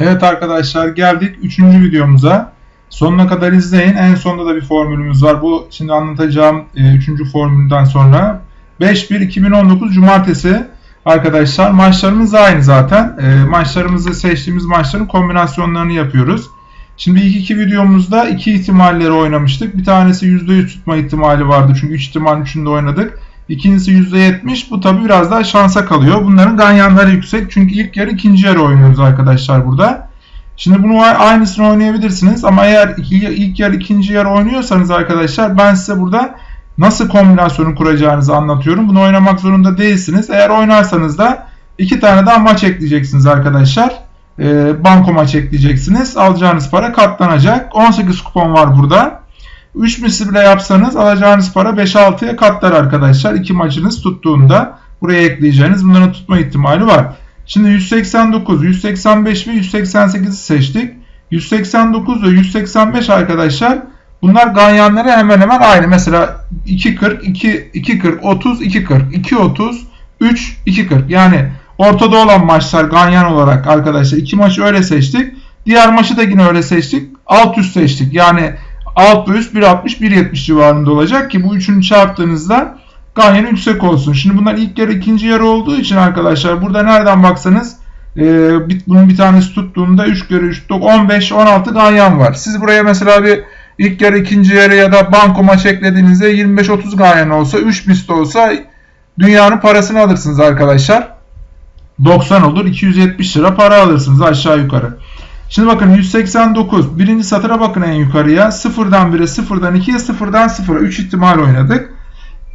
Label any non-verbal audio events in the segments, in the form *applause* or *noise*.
Evet arkadaşlar geldik 3. videomuza. Sonuna kadar izleyin. En sonunda da bir formülümüz var. Bu şimdi anlatacağım 3. formülden sonra. 5-1-2019 Cumartesi arkadaşlar. Maçlarımız aynı zaten. E, maçlarımızı seçtiğimiz maçların kombinasyonlarını yapıyoruz. Şimdi ilk iki videomuzda iki ihtimalleri oynamıştık. Bir tanesi %100 tutma ihtimali vardı. Çünkü 3 ihtimal 3'ünde oynadık. İkincisi %70. Bu tabi biraz daha şansa kalıyor. Bunların ganyanları yüksek. Çünkü ilk yarı ikinci yarı oynuyoruz arkadaşlar burada. Şimdi bunu aynısını oynayabilirsiniz. Ama eğer ilk yarı ikinci yarı oynuyorsanız arkadaşlar ben size burada nasıl kombinasyonu kuracağınızı anlatıyorum. Bunu oynamak zorunda değilsiniz. Eğer oynarsanız da iki tane daha maç ekleyeceksiniz arkadaşlar. E, banko maç ekleyeceksiniz. Alacağınız para katlanacak. 18 kupon var burada. 3 misli bile yapsanız alacağınız para 5-6'ya katlar arkadaşlar. İki maçınız tuttuğunda buraya ekleyeceğiniz bunların tutma ihtimali var. Şimdi 189, 185 ve 188'i seçtik. 189 ve 185 arkadaşlar bunlar ganyanları hemen hemen aynı. Mesela 2.40, 2, 2.40, 30, 2.40, 2.30, 3, 2.40 yani ortada olan maçlar ganyan olarak arkadaşlar iki maçı öyle seçtik. Diğer maçı da yine öyle seçtik. Alt üst seçtik. Yani alt ve üst 1.60 1.70 civarında olacak ki bu üçünü çarptığınızda ganyanı yüksek olsun. Şimdi bunlar ilk yarı ikinci yarı olduğu için arkadaşlar burada nereden baksanız e, bunun bir tanesi tuttuğunda 3 kere 3 15 16 ganyan var. Siz buraya mesela bir ilk yarı ikinci yarı ya da banko maç eklediğinizde 25-30 ganyan olsa 3 misli olsa dünyanın parasını alırsınız arkadaşlar. 90 olur 270 lira para alırsınız aşağı yukarı. Şimdi bakın 189. Birinci satıra bakın en yukarıya. 0'dan 1'e, 0'dan 2'ye, 0'dan 0'a. 3 ihtimal oynadık.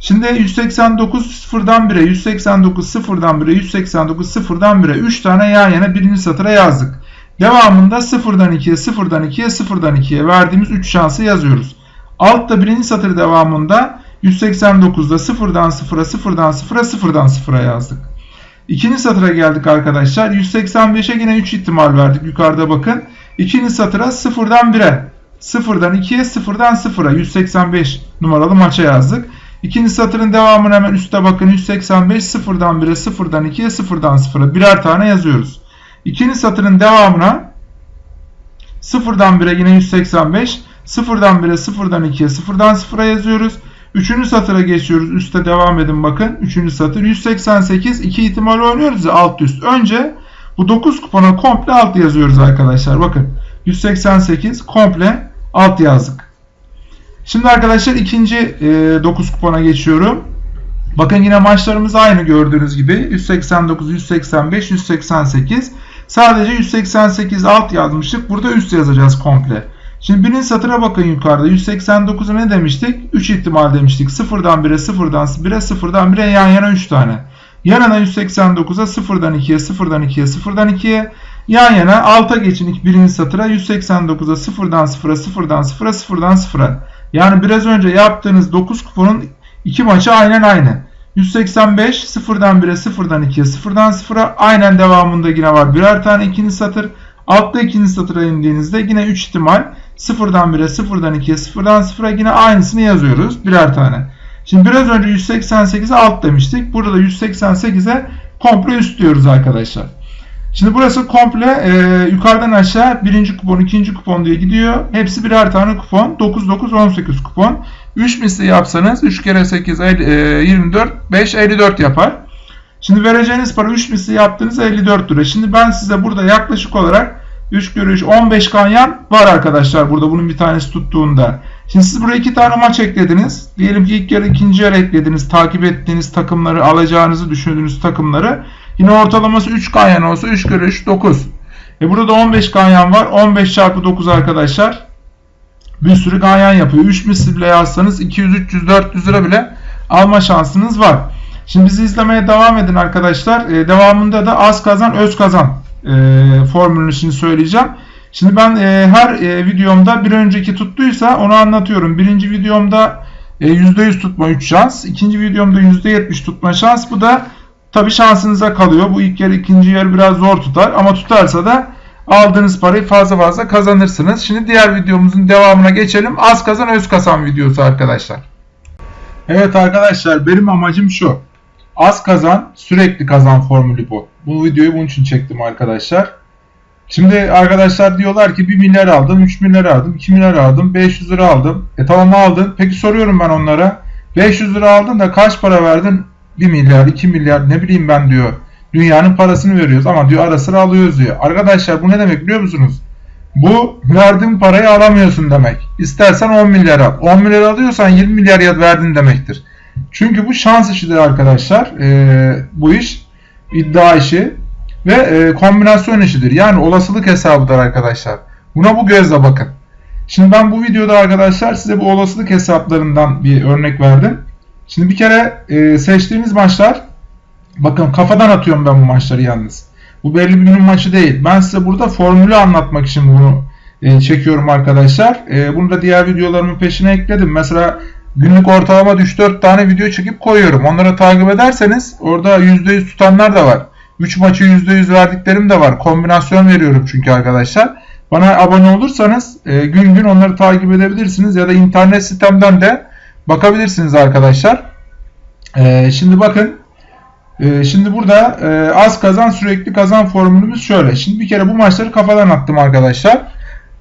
Şimdi 189 0'dan 1'e, 189 0'dan 1'e, 189 0'dan 1'e 3 tane yan yana birinci satıra yazdık. Devamında 0'dan 2'ye, 0'dan 2'ye, 0'dan 2'ye verdiğimiz 3 şansı yazıyoruz. Altta birinci satır devamında 189'da 0'dan 0'a, 0'dan 0'a, 0'dan 0'a yazdık. İkinci satıra geldik arkadaşlar. 185'e yine 3 ihtimal verdik. Yukarıda bakın. İkinci satıra 0'dan 1'e, 0'dan 2'ye, 0'dan 0'a 185 numaralı maça yazdık. İkinci satırın devamını hemen üstte bakın 185 0'dan 1'e 0'dan 2'ye 0'dan 0'a birer tane yazıyoruz. İkinci satırın devamına 0'dan 1'e yine 185 0'dan 1'e 0'dan 2'ye 0'dan 0'a yazıyoruz. Üçüncü satıra geçiyoruz. Üste devam edin bakın. Üçüncü satır 188 iki ihtimal oynuyoruz ya alt üst. Önce bu 9 kupona komple alt yazıyoruz arkadaşlar. Bakın 188 komple alt yazdık. Şimdi arkadaşlar ikinci e, 9 kupona geçiyorum. Bakın yine maçlarımız aynı gördüğünüz gibi. 189, 185, 188. Sadece 188 alt yazmıştık. Burada üst yazacağız komple. Şimdi birinci satıra bakın yukarıda. 189'a ne demiştik? 3 ihtimal demiştik. 0'dan 1'e, 0'dan 1'e, 0'dan 1'e yan yana 3 tane. Yanına 189'a 0'dan 2'ye, 0'dan 2'ye, 0'dan 2'ye. Yan yana alta geçin birinci satıra 189'a 0'dan 0'a, 0'dan 0'a, 0'dan 0'a. Yani biraz önce yaptığınız 9 kuponun iki maçı aynen aynı. 185 0'dan 1'e 0'dan 2'ye 0'dan 0'a aynen devamında yine var. Birer tane ikinci satır. Altta ikinci satıra indiğinizde yine 3 ihtimal 0'dan 1'e 0'dan 2'ye 0'dan 0'a yine aynısını yazıyoruz. Birer tane. Şimdi biraz önce 188'e alt demiştik. Burada da 188'e komple üst diyoruz arkadaşlar. Şimdi burası komple e, yukarıdan aşağı birinci kupon, ikinci kupon diye gidiyor. Hepsi birer tane kupon. 9, 9, 18 kupon. 3 misli yapsanız 3 kere 8, 50, e, 24, 5, 54 yapar. Şimdi vereceğiniz para 3 misli yaptığınız 54 lira. Şimdi ben size burada yaklaşık olarak 3 kere 3, 15 kanyan var arkadaşlar burada bunun bir tanesi tuttuğunda. Şimdi siz buraya iki tane maç eklediniz. Diyelim ki ilk yarı ikinci yarı eklediniz. Takip ettiğiniz takımları alacağınızı düşündüğünüz takımları. Yine ortalaması 3 ganyan olsa 3 kere 3 9. E burada da 15 ganyan var. 15 çarpı 9 arkadaşlar. Bir sürü ganyan yapıyor. 3 misli bile yazsanız 200, 300, 400 lira bile alma şansınız var. Şimdi bizi izlemeye devam edin arkadaşlar. E, devamında da az kazan öz kazan e, formülünü şimdi söyleyeceğim. Şimdi ben e, her e, videomda bir önceki tuttuysa onu anlatıyorum. Birinci videomda e, %100 tutma 3 şans. ikinci videomda %70 tutma şans. Bu da Tabi şansınıza kalıyor. Bu ilk yer ikinci yer biraz zor tutar ama tutarsa da aldığınız parayı fazla fazla kazanırsınız. Şimdi diğer videomuzun devamına geçelim. Az kazan öz kazan videosu arkadaşlar. Evet arkadaşlar benim amacım şu. Az kazan sürekli kazan formülü bu. Bu videoyu bunun için çektim arkadaşlar. Şimdi arkadaşlar diyorlar ki 1 milyar aldım, 3 milyar aldım, 2 milyar aldım, 500 lira aldım. E tamam aldın. Peki soruyorum ben onlara. 500 lira aldın da kaç para verdin? 1 milyar, 2 milyar ne bileyim ben diyor. Dünyanın parasını veriyoruz ama diyor ara sıra alıyoruz diyor. Arkadaşlar bu ne demek biliyor musunuz? Bu verdiğin parayı alamıyorsun demek. İstersen 10 milyar al. 10 milyar alıyorsan 20 milyar verdin demektir. Çünkü bu şans işidir arkadaşlar. Ee, bu iş iddia işi ve e, kombinasyon işidir. Yani olasılık hesabıdır arkadaşlar. Buna bu gözle bakın. Şimdi ben bu videoda arkadaşlar size bu olasılık hesaplarından bir örnek verdim. Şimdi bir kere e, seçtiğiniz maçlar bakın kafadan atıyorum ben bu maçları yalnız. Bu belli bir günün maçı değil. Ben size burada formülü anlatmak için bunu e, çekiyorum arkadaşlar. E, bunu da diğer videolarımın peşine ekledim. Mesela günlük ortalama 3-4 tane video çekip koyuyorum. Onları takip ederseniz orada %100 tutanlar da var. 3 maçı %100 verdiklerim de var. Kombinasyon veriyorum çünkü arkadaşlar. Bana abone olursanız e, gün gün onları takip edebilirsiniz ya da internet sitemden de bakabilirsiniz arkadaşlar. E, şimdi bakın e, şimdi burada e, az kazan sürekli kazan formülümüz şöyle. Şimdi bir kere bu maçları kafadan attım arkadaşlar.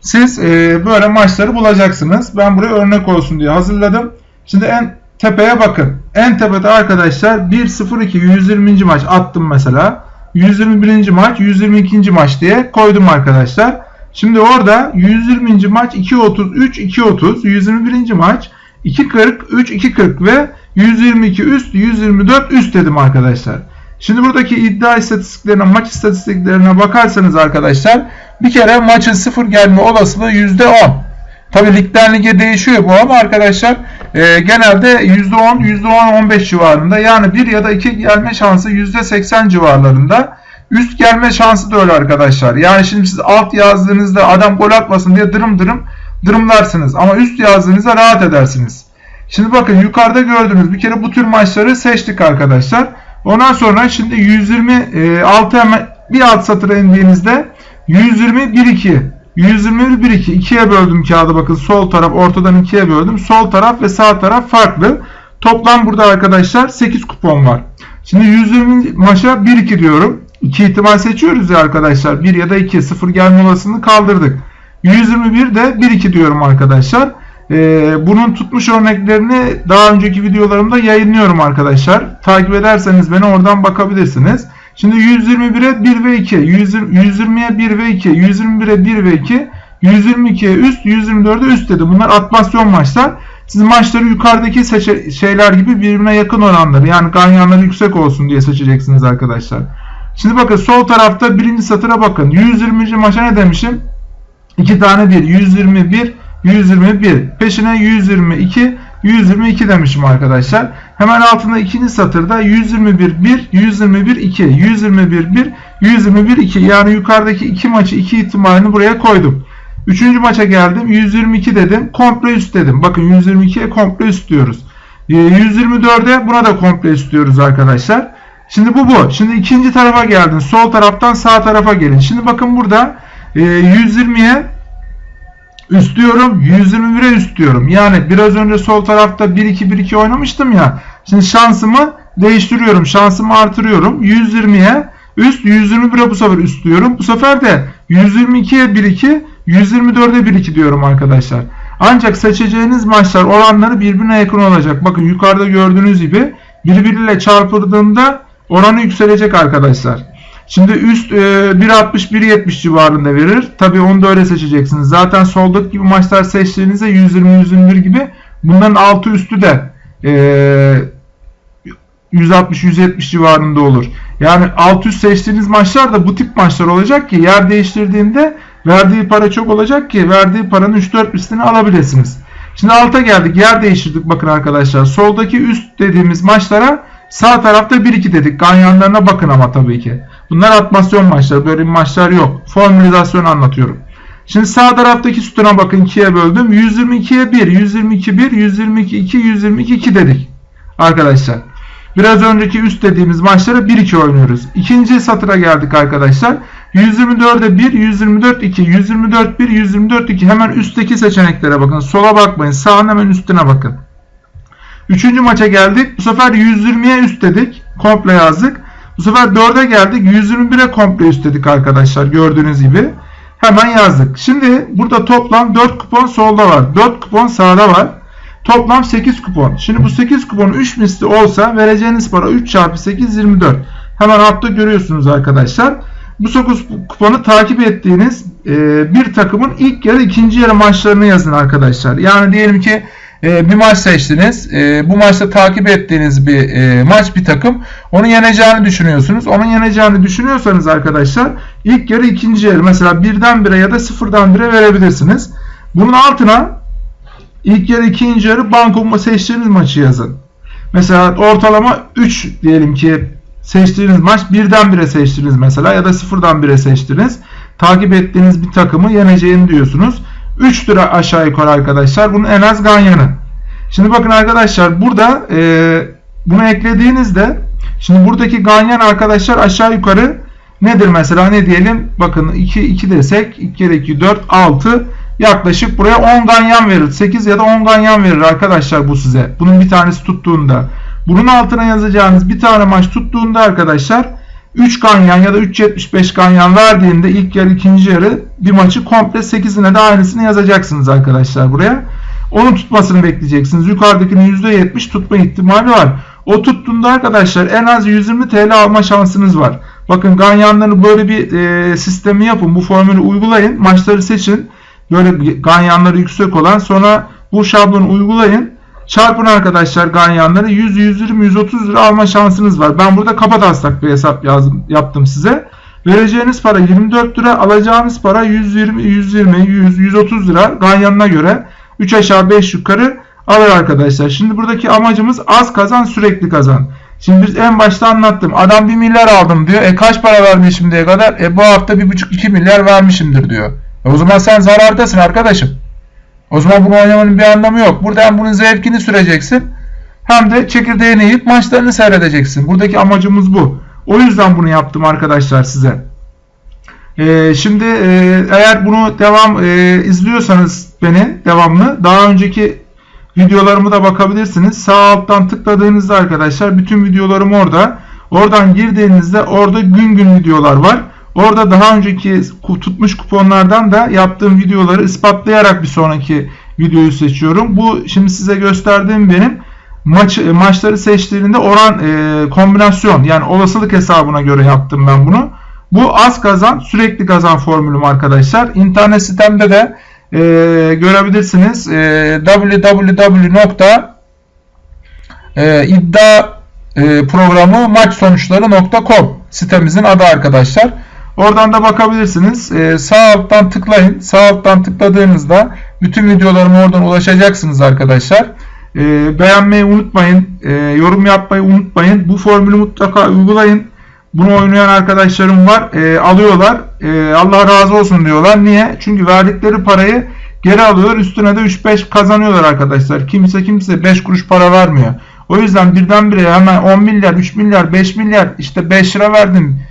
Siz e, böyle maçları bulacaksınız. Ben buraya örnek olsun diye hazırladım. Şimdi en tepeye bakın. En tepede arkadaşlar 1-0-2 120. maç attım mesela. 121. maç 122. maç diye koydum arkadaşlar. Şimdi orada 120. maç 2.33 2.30 121. maç 2.40 3 2.40 ve 122 üst 124 üst dedim arkadaşlar. Şimdi buradaki iddia istatistiklerine maç istatistiklerine bakarsanız arkadaşlar bir kere maçın sıfır gelme olasılığı %10. Tabi ligden lige değişiyor bu ama arkadaşlar e, genelde %10, %10-15 civarında yani 1 ya da 2 gelme şansı %80 civarlarında. Üst gelme şansı da öyle arkadaşlar. Yani şimdi siz alt yazdığınızda adam gol atmasın diye dırım dırım dırımlarsınız. Ama üst yazdığınızda rahat edersiniz. Şimdi bakın yukarıda gördüğünüz bir kere bu tür maçları seçtik arkadaşlar. Ondan sonra şimdi 126 hemen bir alt satıra indiğinizde 120 1 2 121 1 2 ikiye böldüm kağıdı bakın sol taraf ortadan ikiye böldüm. Sol taraf ve sağ taraf farklı. Toplam burada arkadaşlar 8 kupon var. Şimdi 120 maça 1 2 diyorum. 2 ihtimal seçiyoruz ya arkadaşlar. 1 ya da 2 0 gelme olasılığını kaldırdık. 121 de 1 2 diyorum arkadaşlar. Ee, bunun tutmuş örneklerini daha önceki videolarımda yayınlıyorum arkadaşlar. Takip ederseniz beni oradan bakabilirsiniz. Şimdi 121'e 1 ve 2, 120'ye 1 ve 2, 121'e 1 ve 2, 122'ye üst, 124'e üst dedi. Bunlar atmasyon maçlar. Siz maçları yukarıdaki şeyler gibi birbirine yakın oranları yani ganyanları yüksek olsun diye seçeceksiniz arkadaşlar. Şimdi bakın sol tarafta birinci satıra bakın. 120. maça ne demişim? 2 tane 1. 121, 121. Peşine 122, 122 demişim arkadaşlar. Hemen altında ikinci satırda 121 1, 121 2, 121 1, 121 2. Yani yukarıdaki iki maçı iki ihtimalini buraya koydum. Üçüncü maça geldim. 122 dedim. Komple üst dedim. Bakın 122'ye komple üst diyoruz. 124'e ee, buna da komple üst diyoruz arkadaşlar. Şimdi bu bu. Şimdi ikinci tarafa geldin. Sol taraftan sağ tarafa gelin. Şimdi bakın burada 120'ye üst diyorum. 121'e üst diyorum. Yani biraz önce sol tarafta 1-2-1-2 oynamıştım ya. Şimdi şansımı değiştiriyorum. Şansımı artırıyorum. 120'ye üst 121'e bu sefer üst diyorum. Bu sefer de 122'ye 1-2 124'e 1-2 diyorum arkadaşlar. Ancak seçeceğiniz maçlar oranları birbirine yakın olacak. Bakın yukarıda gördüğünüz gibi birbiriyle çarpıldığında oranı yükselecek arkadaşlar. Şimdi üst e, 1.60-1.70 civarında verir. Tabi onu da öyle seçeceksiniz. Zaten soldaki gibi maçlar seçtiğinizde 120-121 gibi bunların altı üstü de e, 160-170 civarında olur. Yani alt üst seçtiğiniz maçlar da bu tip maçlar olacak ki yer değiştirdiğinde verdiği para çok olacak ki verdiği paranın 3-4 üstünü alabilirsiniz. Şimdi alta geldik. Yer değiştirdik bakın arkadaşlar. Soldaki üst dediğimiz maçlara sağ tarafta 1-2 dedik. Ganyanlarına bakın ama tabii ki. Bunlar atmasyon maçları. Böyle maçlar yok. Formülizasyon anlatıyorum. Şimdi sağ taraftaki sütuna bakın 2'ye böldüm. 122'ye 1, 122 1, 122 2, 122 2 dedik. Arkadaşlar. Biraz önceki üst dediğimiz maçlara 1-2 oynuyoruz. İkinci satıra geldik arkadaşlar. 124'e 1, 124 2, 124 1, 124 2. Hemen üstteki seçeneklere bakın. Sola bakmayın. Sağın hemen üstüne bakın. Üçüncü maça geldik. Bu sefer 120'ye üst dedik. Komple yazdık. Bu sefer 4'e geldik. 121'e komple üstledik arkadaşlar gördüğünüz gibi. Hemen yazdık. Şimdi burada toplam 4 kupon solda var. 4 kupon sağda var. Toplam 8 kupon. Şimdi bu 8 kupon 3 misli olsa vereceğiniz para 3 çarpı 8 24. Hemen altta görüyorsunuz arkadaşlar. Bu 9 kuponu takip ettiğiniz e, bir takımın ilk yarı ikinci yarı maçlarını yazın arkadaşlar. Yani diyelim ki e, bir maç seçtiniz. E, bu maçta takip ettiğiniz bir e, maç bir takım. Onu yeneceğini düşünüyorsunuz. Onun yeneceğini düşünüyorsanız arkadaşlar ilk yarı ikinci yarı mesela birden bire ya da sıfırdan bire verebilirsiniz. Bunun altına ilk yarı ikinci yarı banko seçtiğiniz maçı yazın. Mesela ortalama 3 diyelim ki seçtiğiniz maç birden bire seçtiniz mesela ya da sıfırdan bire seçtiniz. Takip ettiğiniz bir takımı yeneceğini diyorsunuz. 3 lira aşağı yukarı arkadaşlar. Bunun en az ganyanı. Şimdi bakın arkadaşlar burada e, bunu eklediğinizde şimdi buradaki ganyan arkadaşlar aşağı yukarı nedir mesela ne diyelim bakın 2 2 desek 2 kere 2 4 6 yaklaşık buraya 10 ganyan verir. 8 ya da 10 ganyan verir arkadaşlar bu size. Bunun bir tanesi tuttuğunda. Bunun altına yazacağınız bir tane maç tuttuğunda arkadaşlar 3 ganyan ya da 3.75 ganyan verdiğinde ilk yarı ikinci yarı bir maçı komple 8'ine de aynısını yazacaksınız arkadaşlar buraya. Onun tutmasını bekleyeceksiniz. Yukarıdakinin %70 tutma ihtimali var. O tuttuğunda arkadaşlar en az 120 TL alma şansınız var. Bakın ganyanları böyle bir e, sistemi yapın. Bu formülü uygulayın. Maçları seçin. Böyle ganyanları yüksek olan sonra bu şablonu uygulayın. Çarpın arkadaşlar ganyanları 100, 120, 130 lira alma şansınız var. Ben burada kafa taslak bir hesap yazdım, yaptım size. Vereceğiniz para 24 lira, alacağınız para 120, 120, 100, 130 lira ganyanına göre 3 aşağı 5 yukarı alır arkadaşlar. Şimdi buradaki amacımız az kazan sürekli kazan. Şimdi biz en başta anlattım. Adam 1 milyar aldım diyor. E kaç para vermiş şimdiye kadar? E bu hafta 1,5-2 milyar vermişimdir diyor. E o zaman sen zarardasın arkadaşım. O zaman bunu oynamanın bir anlamı yok. Burada hem bunun zevkini süreceksin hem de çekirdeğini yiyip maçlarını seyredeceksin. Buradaki amacımız bu. O yüzden bunu yaptım arkadaşlar size. Ee, şimdi e, eğer bunu devam e, izliyorsanız beni devamlı daha önceki videolarımı da bakabilirsiniz. Sağ alttan tıkladığınızda arkadaşlar bütün videolarım orada. Oradan girdiğinizde orada gün gün videolar var. Orada daha önceki tutmuş kuponlardan da yaptığım videoları ispatlayarak bir sonraki videoyu seçiyorum. Bu şimdi size gösterdiğim benim maç maçları seçtiğinde oran e, kombinasyon yani olasılık hesabına göre yaptım ben bunu. Bu az kazan sürekli kazan formülüm arkadaşlar. İnternet sitemde de e, görebilirsiniz. E, www.iddia e, sitemizin adı arkadaşlar. Oradan da bakabilirsiniz. Ee, sağ alttan tıklayın. Sağ alttan tıkladığınızda bütün videolarıma oradan ulaşacaksınız arkadaşlar. Ee, beğenmeyi unutmayın. Ee, yorum yapmayı unutmayın. Bu formülü mutlaka uygulayın. Bunu oynayan arkadaşlarım var. Ee, alıyorlar. Ee, Allah razı olsun diyorlar. Niye? Çünkü verdikleri parayı geri alıyorlar. Üstüne de 3-5 kazanıyorlar arkadaşlar. Kimse kimse 5 kuruş para vermiyor. O yüzden birdenbire hemen 10 milyar, 3 milyar, 5 milyar işte 5 lira verdim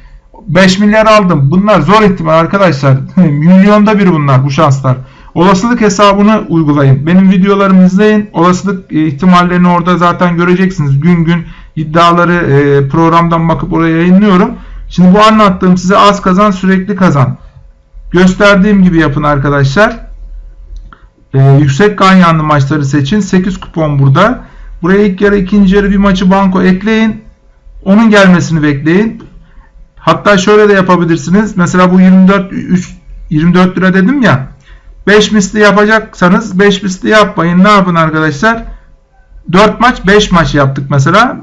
5 milyar aldım. Bunlar zor ihtimal arkadaşlar. *laughs* Milyonda bir bunlar bu şanslar. Olasılık hesabını uygulayın. Benim videolarımı izleyin. Olasılık e, ihtimallerini orada zaten göreceksiniz. Gün gün iddiaları e, programdan bakıp oraya yayınlıyorum. Şimdi bu anlattığım size az kazan sürekli kazan. Gösterdiğim gibi yapın arkadaşlar. Ee, yüksek ganyanlı maçları seçin. 8 kupon burada. Buraya ilk yarı ikinci yarı bir maçı banko ekleyin. Onun gelmesini bekleyin. Hatta şöyle de yapabilirsiniz. Mesela bu 24 3, 24 lira dedim ya. 5 misli yapacaksanız 5 misli yapmayın. Ne yapın arkadaşlar? 4 maç 5 maç yaptık mesela.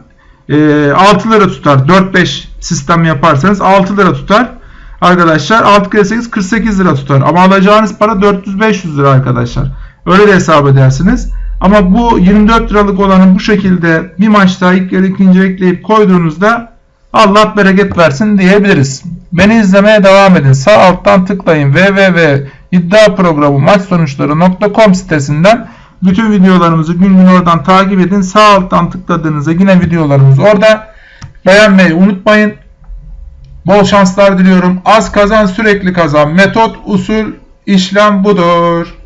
E, 6 lira tutar. 4-5 sistem yaparsanız 6 lira tutar. Arkadaşlar 6 kere 8 48 lira tutar. Ama alacağınız para 400-500 lira arkadaşlar. Öyle de hesap edersiniz. Ama bu 24 liralık olanı bu şekilde bir maçta ilk yarı ikinci ekleyip koyduğunuzda Allah bereket versin diyebiliriz. Beni izlemeye devam edin. Sağ alttan tıklayın www.iddiaprogramı maç sonuçları.com sitesinden bütün videolarımızı gün gün oradan takip edin. Sağ alttan tıkladığınızda yine videolarımız orada. Beğenmeyi unutmayın. Bol şanslar diliyorum. Az kazan sürekli kazan. Metot, usul, işlem budur.